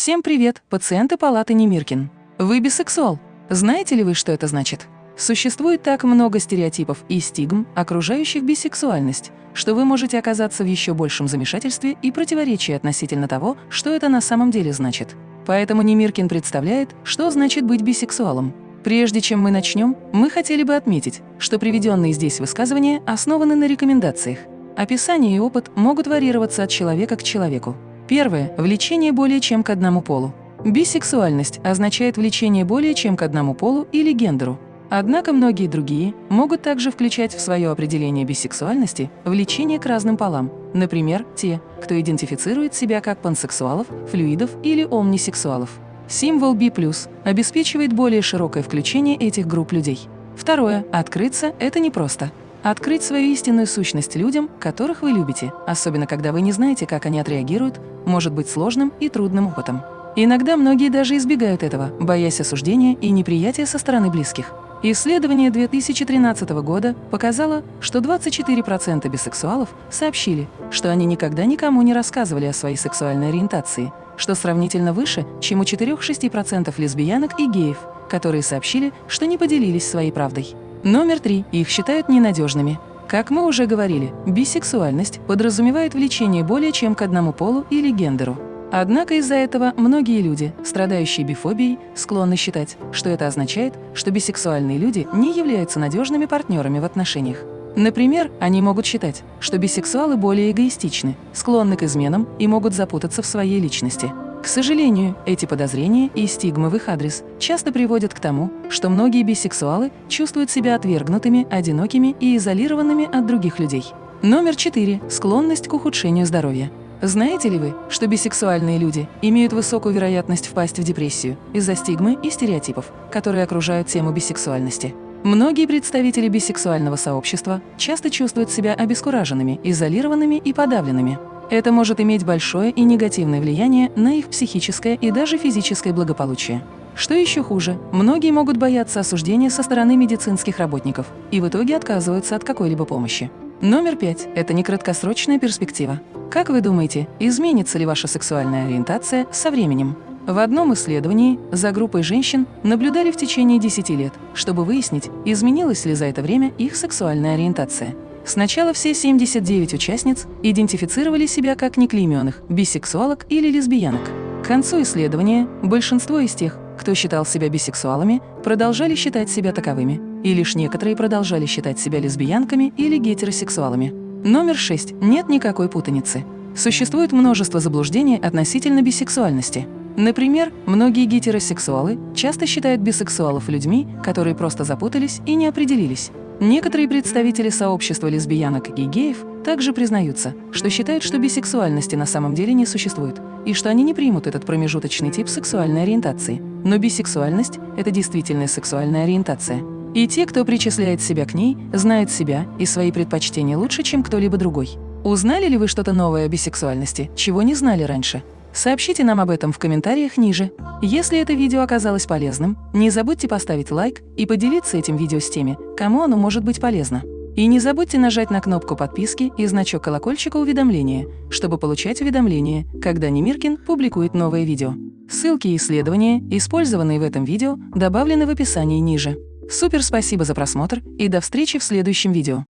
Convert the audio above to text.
Всем привет, пациенты палаты Немиркин. Вы бисексуал. Знаете ли вы, что это значит? Существует так много стереотипов и стигм, окружающих бисексуальность, что вы можете оказаться в еще большем замешательстве и противоречии относительно того, что это на самом деле значит. Поэтому Немиркин представляет, что значит быть бисексуалом. Прежде чем мы начнем, мы хотели бы отметить, что приведенные здесь высказывания основаны на рекомендациях. Описание и опыт могут варьироваться от человека к человеку. Первое – влечение более чем к одному полу. Бисексуальность означает влечение более чем к одному полу или гендеру. Однако многие другие могут также включать в свое определение бисексуальности влечение к разным полам, например, те, кто идентифицирует себя как пансексуалов, флюидов или омнисексуалов. Символ B+, обеспечивает более широкое включение этих групп людей. Второе – открыться – это непросто. Открыть свою истинную сущность людям, которых вы любите, особенно когда вы не знаете, как они отреагируют, может быть сложным и трудным опытом. Иногда многие даже избегают этого, боясь осуждения и неприятия со стороны близких. Исследование 2013 года показало, что 24% бисексуалов сообщили, что они никогда никому не рассказывали о своей сексуальной ориентации, что сравнительно выше, чем у 4-6% лесбиянок и геев, которые сообщили, что не поделились своей правдой. Номер три. Их считают ненадежными. Как мы уже говорили, бисексуальность подразумевает влечение более чем к одному полу или гендеру. Однако из-за этого многие люди, страдающие бифобией, склонны считать, что это означает, что бисексуальные люди не являются надежными партнерами в отношениях. Например, они могут считать, что бисексуалы более эгоистичны, склонны к изменам и могут запутаться в своей личности. Сожалению, эти подозрения и стигмы в их адрес часто приводят к тому, что многие бисексуалы чувствуют себя отвергнутыми, одинокими и изолированными от других людей. Номер четыре. Склонность к ухудшению здоровья. Знаете ли вы, что бисексуальные люди имеют высокую вероятность впасть в депрессию из-за стигмы и стереотипов, которые окружают тему бисексуальности? Многие представители бисексуального сообщества часто чувствуют себя обескураженными, изолированными и подавленными. Это может иметь большое и негативное влияние на их психическое и даже физическое благополучие. Что еще хуже, многие могут бояться осуждения со стороны медицинских работников и в итоге отказываются от какой-либо помощи. Номер пять – это не краткосрочная перспектива. Как вы думаете, изменится ли ваша сексуальная ориентация со временем? В одном исследовании за группой женщин наблюдали в течение 10 лет, чтобы выяснить, изменилась ли за это время их сексуальная ориентация. Сначала все 79 участниц идентифицировали себя как неклейменных, бисексуалок или лесбиянок. К концу исследования большинство из тех, кто считал себя бисексуалами, продолжали считать себя таковыми, и лишь некоторые продолжали считать себя лесбиянками или гетеросексуалами. Номер 6. Нет никакой путаницы. Существует множество заблуждений относительно бисексуальности. Например, многие гетеросексуалы часто считают бисексуалов людьми, которые просто запутались и не определились. Некоторые представители сообщества лесбиянок и геев также признаются, что считают, что бисексуальности на самом деле не существует, и что они не примут этот промежуточный тип сексуальной ориентации. Но бисексуальность – это действительно сексуальная ориентация. И те, кто причисляет себя к ней, знают себя и свои предпочтения лучше, чем кто-либо другой. Узнали ли вы что-то новое о бисексуальности, чего не знали раньше? Сообщите нам об этом в комментариях ниже. Если это видео оказалось полезным, не забудьте поставить лайк и поделиться этим видео с теми, кому оно может быть полезно. И не забудьте нажать на кнопку подписки и значок колокольчика уведомления, чтобы получать уведомления, когда Немиркин публикует новое видео. Ссылки и исследования, использованные в этом видео, добавлены в описании ниже. Супер спасибо за просмотр и до встречи в следующем видео.